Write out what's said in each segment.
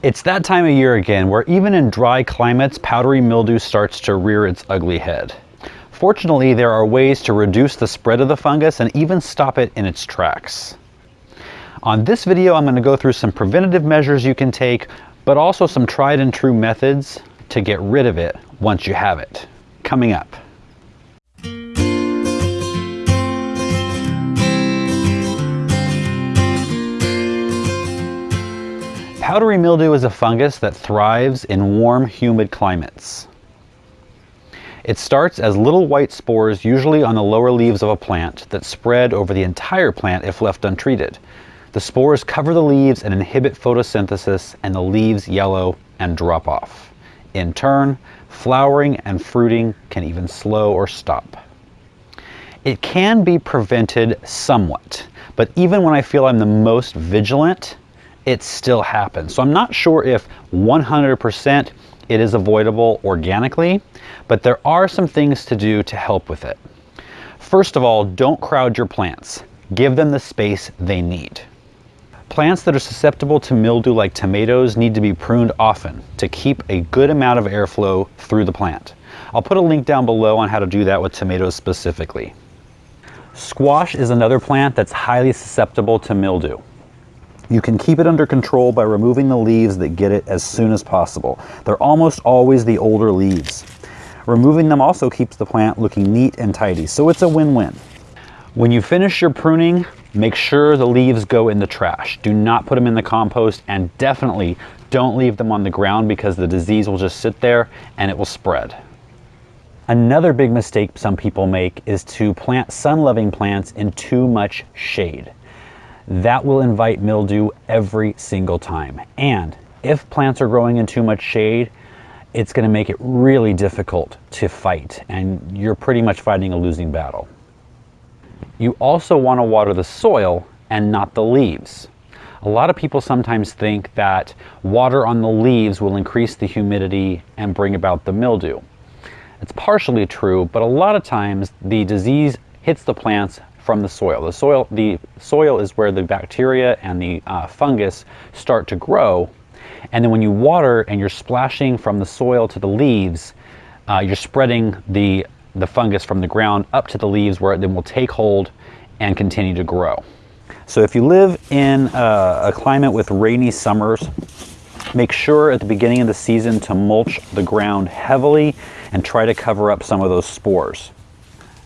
It's that time of year again where even in dry climates, powdery mildew starts to rear its ugly head. Fortunately, there are ways to reduce the spread of the fungus and even stop it in its tracks. On this video, I'm going to go through some preventative measures you can take, but also some tried and true methods to get rid of it once you have it. Coming up. Powdery mildew is a fungus that thrives in warm, humid climates. It starts as little white spores, usually on the lower leaves of a plant, that spread over the entire plant if left untreated. The spores cover the leaves and inhibit photosynthesis, and the leaves yellow and drop off. In turn, flowering and fruiting can even slow or stop. It can be prevented somewhat, but even when I feel I'm the most vigilant, it still happens. So I'm not sure if 100% it is avoidable organically, but there are some things to do to help with it. First of all, don't crowd your plants. Give them the space they need. Plants that are susceptible to mildew like tomatoes need to be pruned often to keep a good amount of airflow through the plant. I'll put a link down below on how to do that with tomatoes specifically. Squash is another plant that's highly susceptible to mildew. You can keep it under control by removing the leaves that get it as soon as possible. They're almost always the older leaves. Removing them also keeps the plant looking neat and tidy, so it's a win-win. When you finish your pruning, make sure the leaves go in the trash. Do not put them in the compost and definitely don't leave them on the ground because the disease will just sit there and it will spread. Another big mistake some people make is to plant sun-loving plants in too much shade that will invite mildew every single time. And if plants are growing in too much shade, it's going to make it really difficult to fight and you're pretty much fighting a losing battle. You also want to water the soil and not the leaves. A lot of people sometimes think that water on the leaves will increase the humidity and bring about the mildew. It's partially true, but a lot of times the disease hits the plants from the soil. The soil, the soil is where the bacteria and the uh, fungus start to grow. And then when you water and you're splashing from the soil to the leaves, uh, you're spreading the, the fungus from the ground up to the leaves where it then will take hold and continue to grow. So if you live in a, a climate with rainy summers, make sure at the beginning of the season to mulch the ground heavily and try to cover up some of those spores.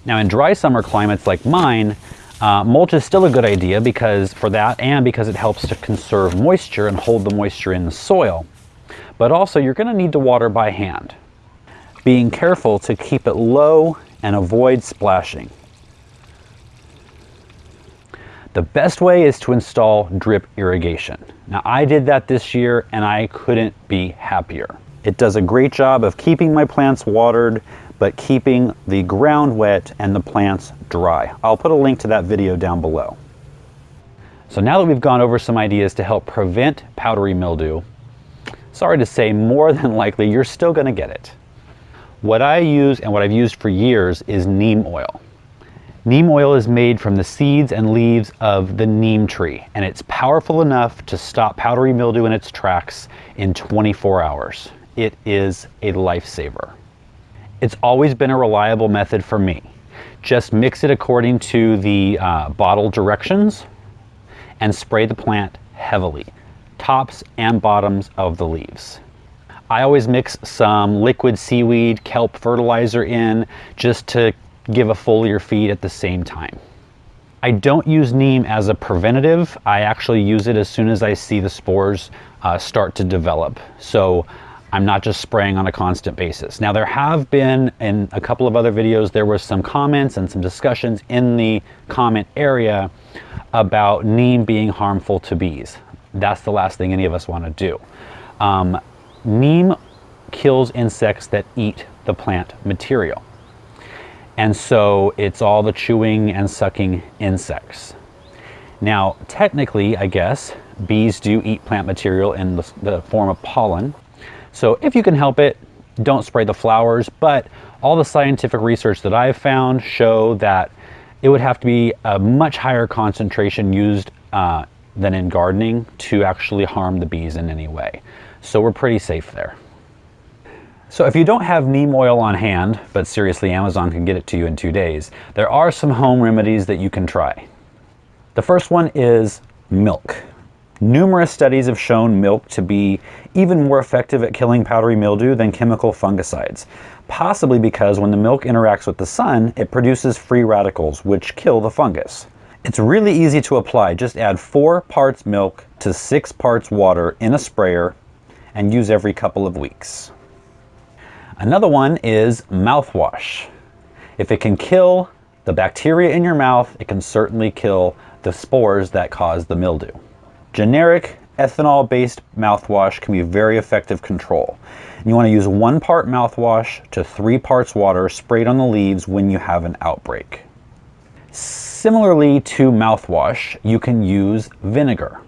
Now in dry summer climates like mine, uh, mulch is still a good idea because for that and because it helps to conserve moisture and hold the moisture in the soil. But also you're going to need to water by hand, being careful to keep it low and avoid splashing. The best way is to install drip irrigation. Now I did that this year and I couldn't be happier. It does a great job of keeping my plants watered but keeping the ground wet and the plants dry. I'll put a link to that video down below. So now that we've gone over some ideas to help prevent powdery mildew, sorry to say more than likely you're still going to get it. What I use and what I've used for years is neem oil. Neem oil is made from the seeds and leaves of the neem tree and it's powerful enough to stop powdery mildew in its tracks in 24 hours. It is a lifesaver. It's always been a reliable method for me. Just mix it according to the uh, bottle directions and spray the plant heavily, tops and bottoms of the leaves. I always mix some liquid seaweed kelp fertilizer in just to give a foliar feed at the same time. I don't use neem as a preventative. I actually use it as soon as I see the spores uh, start to develop. So I'm not just spraying on a constant basis. Now there have been in a couple of other videos, there were some comments and some discussions in the comment area about neem being harmful to bees. That's the last thing any of us want to do. Um, neem kills insects that eat the plant material. And so it's all the chewing and sucking insects. Now, technically, I guess, bees do eat plant material in the, the form of pollen, so if you can help it, don't spray the flowers, but all the scientific research that I've found show that it would have to be a much higher concentration used uh, than in gardening to actually harm the bees in any way. So we're pretty safe there. So if you don't have neem oil on hand, but seriously Amazon can get it to you in two days, there are some home remedies that you can try. The first one is milk. Numerous studies have shown milk to be even more effective at killing powdery mildew than chemical fungicides, possibly because when the milk interacts with the sun, it produces free radicals, which kill the fungus. It's really easy to apply. Just add four parts milk to six parts water in a sprayer and use every couple of weeks. Another one is mouthwash. If it can kill the bacteria in your mouth, it can certainly kill the spores that cause the mildew. Generic ethanol-based mouthwash can be very effective control. You want to use one part mouthwash to three parts water sprayed on the leaves when you have an outbreak. Similarly to mouthwash, you can use vinegar.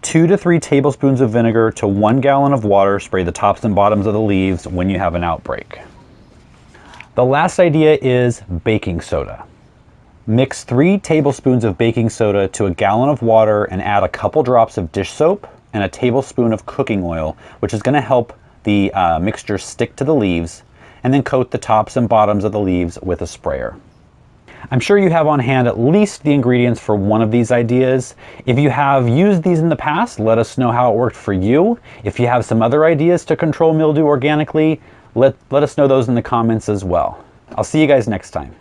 Two to three tablespoons of vinegar to one gallon of water, spray the tops and bottoms of the leaves when you have an outbreak. The last idea is baking soda. Mix three tablespoons of baking soda to a gallon of water and add a couple drops of dish soap and a tablespoon of cooking oil, which is going to help the uh, mixture stick to the leaves, and then coat the tops and bottoms of the leaves with a sprayer. I'm sure you have on hand at least the ingredients for one of these ideas. If you have used these in the past, let us know how it worked for you. If you have some other ideas to control mildew organically, let, let us know those in the comments as well. I'll see you guys next time.